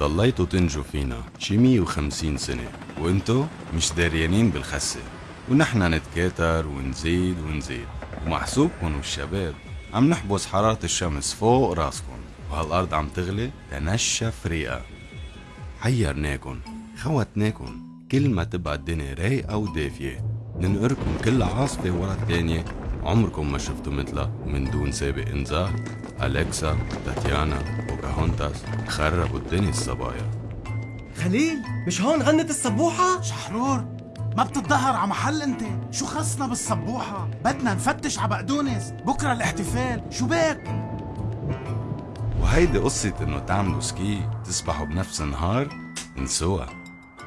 ضليتوا تنجوا فينا شي 150 سنة وانتو مش داريانين بالخسة. ونحن نتكاتر ونزيد ونزيد ومحسوبكم والشباب عم نحبس حرارة الشمس فوق راسكم وهالأرض عم تغلي تنشف ريقة. حيرناكن خوتناكن كل ما تبقى الدنيا رايقة ودافية. ننقركم كل عاصفة ورا التانية. عمركم ما شفتوا مثلها من دون سابق إنذار. أليكسا تاتيانا. بوكاهونتاس خربوا الدنيا الصبايا. خليل مش هون غنت السبوحة؟ شحرور ما بتتظاهر على محل انت. شو خصنا بالصبوحة بدنا نفتش على بقدونس. بكرة الاحتفال. شو بك؟ وهيدي قصة إنه تعملوا سكي تسبحوا بنفس النهار انسوها.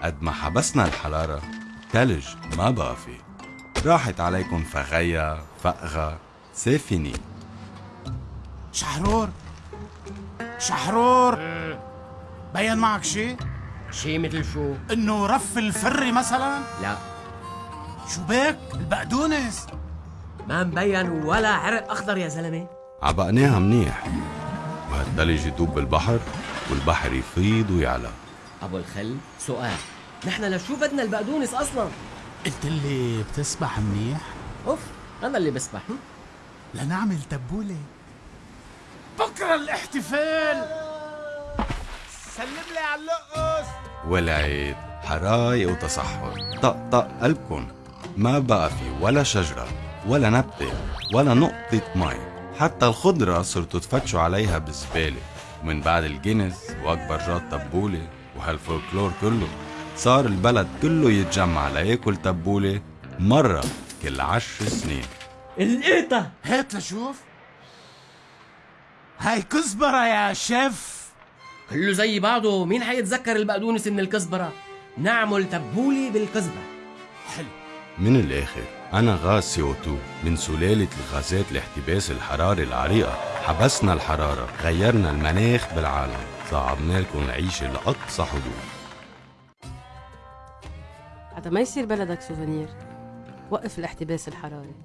قد ما حبسنا الحرارة تلج ما بقى في راحت عليكم فغيا فقغة سافني شحرور شحرور. بين معك شي؟ شي مثل شو؟ إنه رف الفري مثلا؟ لا. شو بك البقدونس. ما مبين ولا عرق أخضر يا زلمة. عبقناها منيح. وهالتلج يدوب بالبحر والبحر يفيض ويعلى. أبو الخل سؤال. نحن لشو بدنا البقدونس أصلا؟ قلت لي بتسبح منيح. أوف أنا اللي بسبح؟ لنعمل تبولة. بكرة الاحتفال. سلم لي على اللقص والعيد حرايق وتصحر. طق طق قلبكن ما بقى في ولا شجرة ولا نبتة ولا نقطة مي. حتى الخضرة صرتوا تفتشوا عليها بالزبالة ومن بعد الجنس وأكبر جاد تبولة وهالفولكلور كله صار البلد كله يتجمع ليأكل تبولة مرة كل عشر سنين. القيطة هات لشوف. هاي كزبرة يا شيف. كله زي بعضه مين حيتذكر البقدونس من الكزبرة؟ نعمل تبولة بالكزبرة. حلو. من الآخر أنا غاز سي 2 من سلالة الغازات الاحتباس الحراري العريقة. حبسنا الحرارة غيرنا المناخ بالعالم. صعبنا لكم العيشة لأقصى حدود. حتى ما يصير بلدك سوفينير وقف الاحتباس الحراري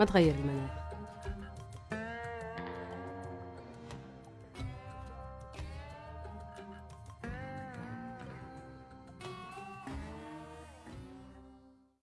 ما تغير المناخ.